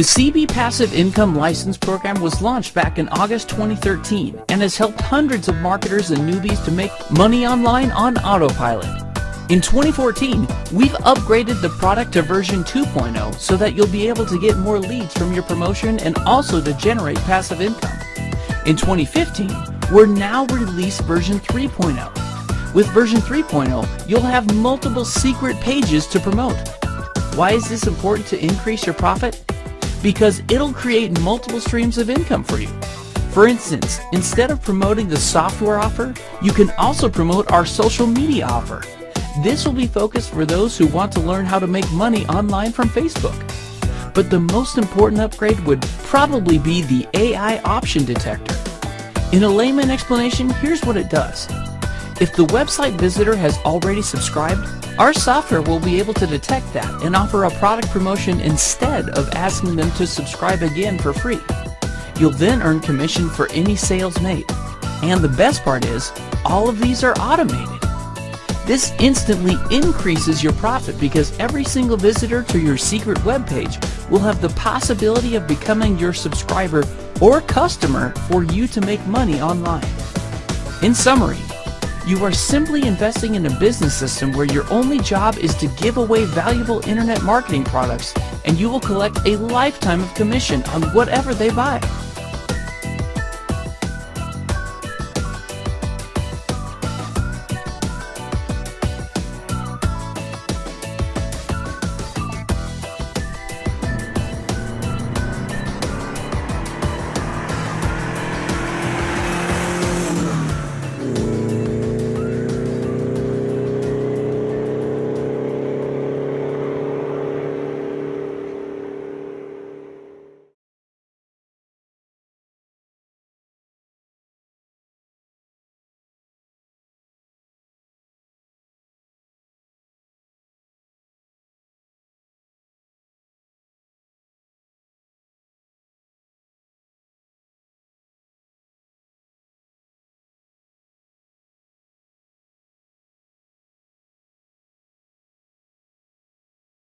The CB Passive Income License Program was launched back in August 2013 and has helped hundreds of marketers and newbies to make money online on autopilot. In 2014, we've upgraded the product to version 2.0 so that you'll be able to get more leads from your promotion and also to generate passive income. In 2015, we're now released version 3.0. With version 3.0, you'll have multiple secret pages to promote. Why is this important to increase your profit? Because it'll create multiple streams of income for you. For instance, instead of promoting the software offer, you can also promote our social media offer. This will be focused for those who want to learn how to make money online from Facebook. But the most important upgrade would probably be the AI opt-in detector. In a layman explanation, here's what it does. If the website visitor has already subscribed, our software will be able to detect that and offer a product promotion instead of asking them to subscribe again for free. You'll then earn commission for any sales made. And the best part is, all of these are automated. This instantly increases your profit because every single visitor to your secret webpage will have the possibility of becoming your subscriber or customer for you to make money online. In summary, you are simply investing in a business system where your only job is to give away valuable internet marketing products and you will collect a lifetime of commission on whatever they buy.